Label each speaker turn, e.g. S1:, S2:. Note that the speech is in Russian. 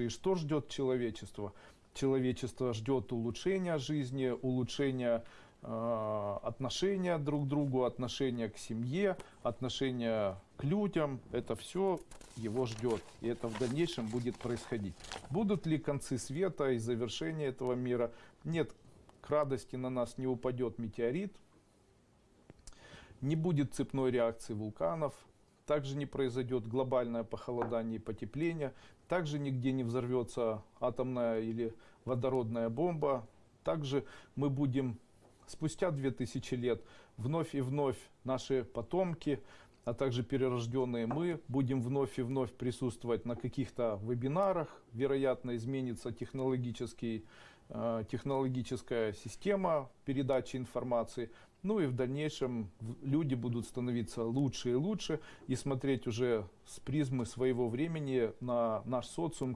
S1: лучше. И что ждет человечество? Человечество ждет улучшения жизни, улучшения э, отношения друг к другу, отношения к семье, отношения к людям. Это все его ждет. И это в дальнейшем будет происходить. Будут ли концы света и завершение этого мира? Нет, к радости на нас не упадет метеорит, не будет цепной реакции вулканов, также не произойдет глобальное похолодание и потепление, также нигде не взорвется атомная или водородная бомба, также мы будем спустя 2000 лет вновь и вновь наши потомки, а также перерожденные мы, будем вновь и вновь присутствовать на каких-то вебинарах, вероятно изменится технологический, э, технологическая система передачи информации, ну и в дальнейшем люди будут становиться лучше и лучше и смотреть уже с призмы своего времени на наш социум,